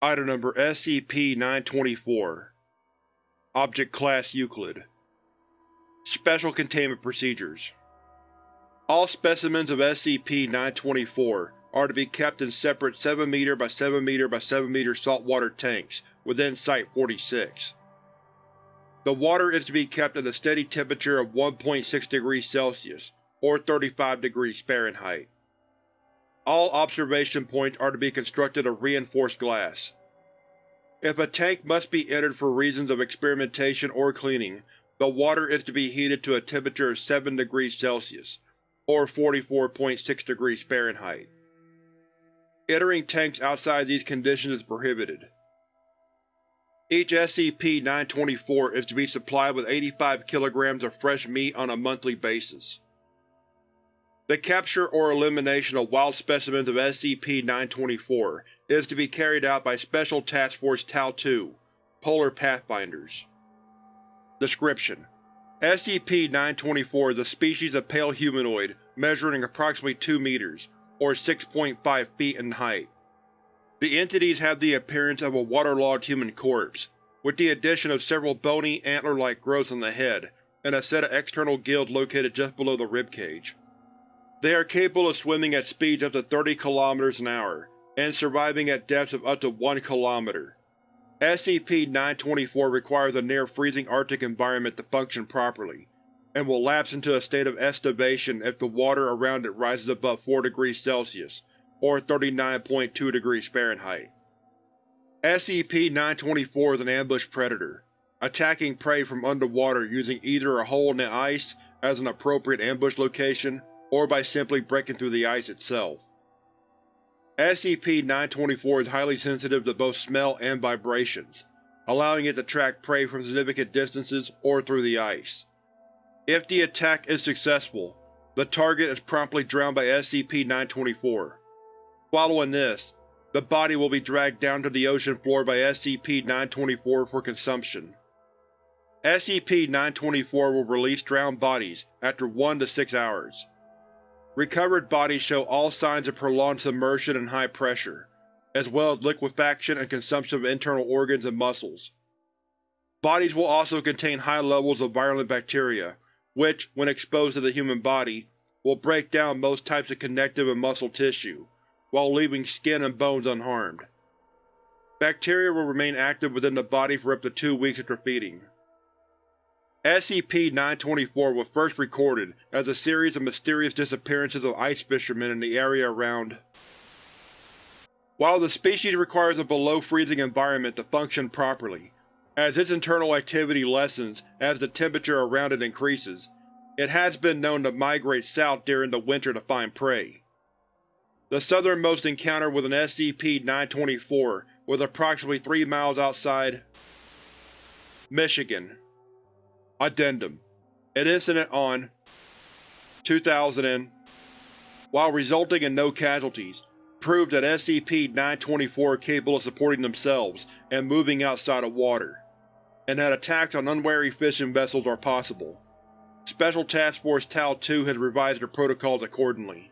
Item Number SCP-924 Object Class Euclid Special Containment Procedures All specimens of SCP-924 are to be kept in separate 7m by 7m by 7m saltwater tanks within Site-46. The water is to be kept at a steady temperature of 1.6 degrees Celsius, or 35 degrees Fahrenheit. All observation points are to be constructed of reinforced glass. If a tank must be entered for reasons of experimentation or cleaning, the water is to be heated to a temperature of 7 degrees Celsius, or 44.6 degrees Fahrenheit. Entering tanks outside these conditions is prohibited. Each SCP-924 is to be supplied with 85 kg of fresh meat on a monthly basis. The capture or elimination of wild specimens of SCP-924 is to be carried out by Special Task Force Tau-2, Polar Pathfinders. Description: SCP-924 is a species of pale humanoid measuring approximately 2 meters, or 6.5 feet in height. The entities have the appearance of a waterlogged human corpse, with the addition of several bony, antler-like growths on the head and a set of external gills located just below the ribcage. They are capable of swimming at speeds up to 30 km an hour, and surviving at depths of up to 1 km. SCP-924 requires a near-freezing Arctic environment to function properly, and will lapse into a state of estivation if the water around it rises above 4 degrees Celsius, or 39.2 degrees Fahrenheit. SCP-924 is an ambush predator, attacking prey from underwater using either a hole in the ice as an appropriate ambush location or by simply breaking through the ice itself. SCP-924 is highly sensitive to both smell and vibrations, allowing it to track prey from significant distances or through the ice. If the attack is successful, the target is promptly drowned by SCP-924. Following this, the body will be dragged down to the ocean floor by SCP-924 for consumption. SCP-924 will release drowned bodies after 1 to 6 hours. Recovered bodies show all signs of prolonged submersion and high pressure, as well as liquefaction and consumption of internal organs and muscles. Bodies will also contain high levels of virulent bacteria, which, when exposed to the human body, will break down most types of connective and muscle tissue, while leaving skin and bones unharmed. Bacteria will remain active within the body for up to two weeks after feeding. SCP-924 was first recorded as a series of mysterious disappearances of ice fishermen in the area around. While the species requires a below-freezing environment to function properly, as its internal activity lessens as the temperature around it increases, it has been known to migrate south during the winter to find prey. The southernmost encounter with an SCP-924 was approximately 3 miles outside Michigan. Addendum An incident on 2000 and, while resulting in no casualties, proved that SCP-924 are capable of supporting themselves and moving outside of water, and that attacks on unwary fishing vessels are possible. Special Task Force Tau-2 has revised their protocols accordingly.